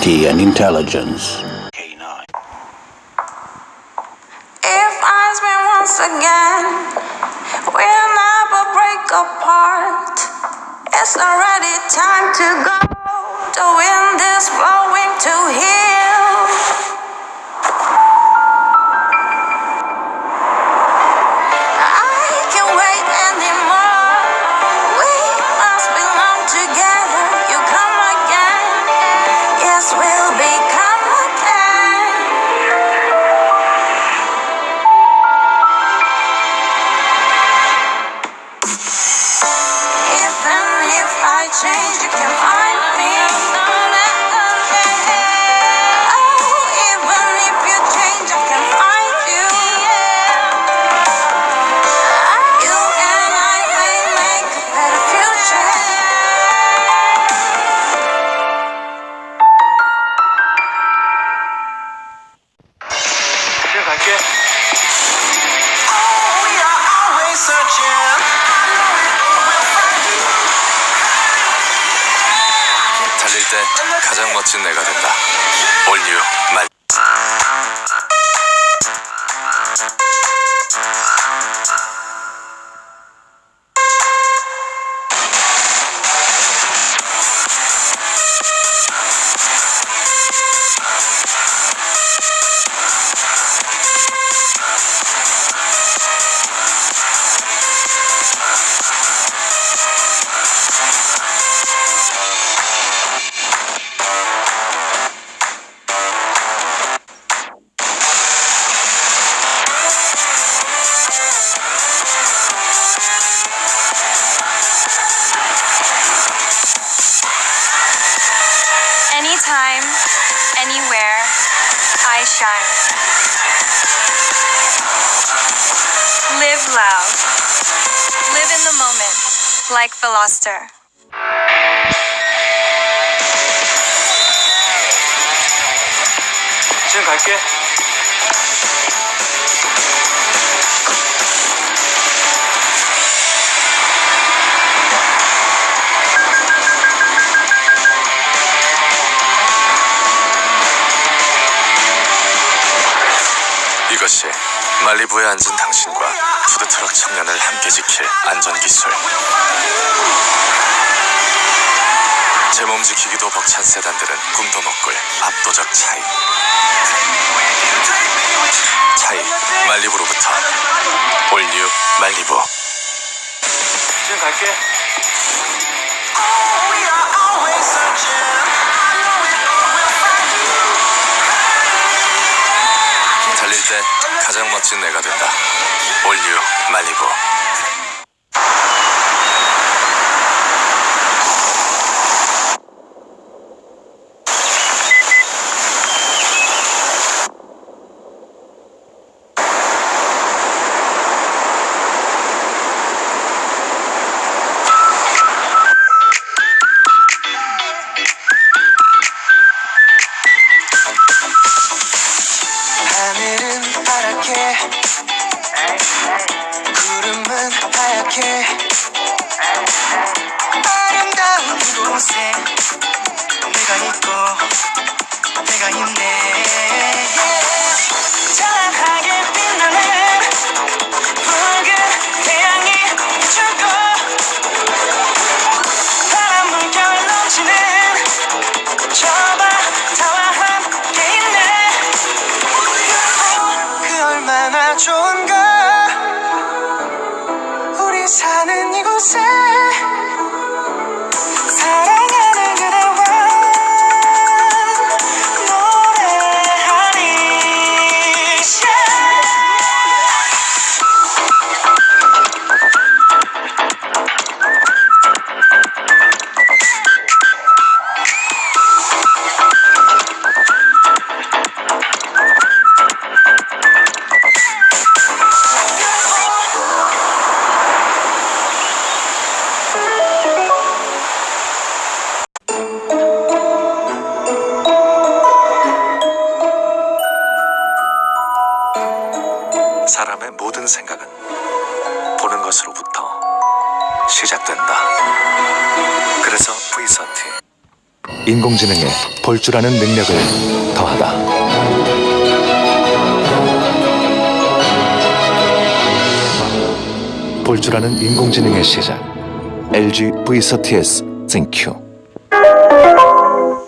dignity and intelligence. K9. If eyes meet once again, we'll never break apart. It's already time to go. The wind is 때 가장 멋진 내가 된다. 올뉴 Anytime, anywhere, I shine. Live loud. Live in the moment, like Veloster. 지금 갈게. 이것이 말리부에 앉은 당신과 푸드트럭 청년을 함께 지킬 안전기술. 제 몸 지키기도 벅찬 세단들은 꿈도 못 꿀 압도적 차이. 차이 말리부로부터 올뉴 말리부. 지금 갈게. 달릴 때 가장 멋진 내가 된다. 올뉴 말리부. 파랗게 구름은 하얗게. 아름다운 곳에 내가 있고 내가 있네 시작된다. 그래서 V30 인공지능에 볼 줄 아는 능력을 더하다. 볼줄 아는 인공지능의 시작. LG V30S ThinQ